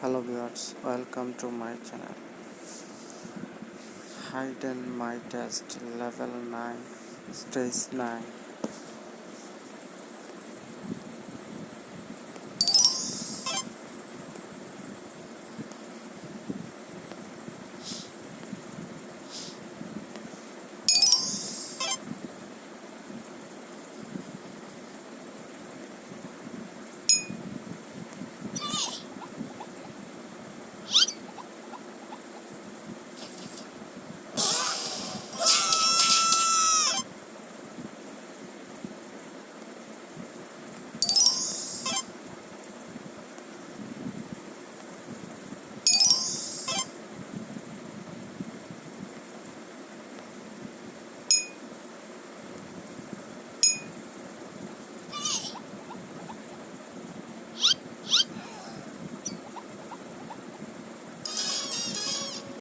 hello viewers welcome to my channel. Hidden my test level 9 stage 9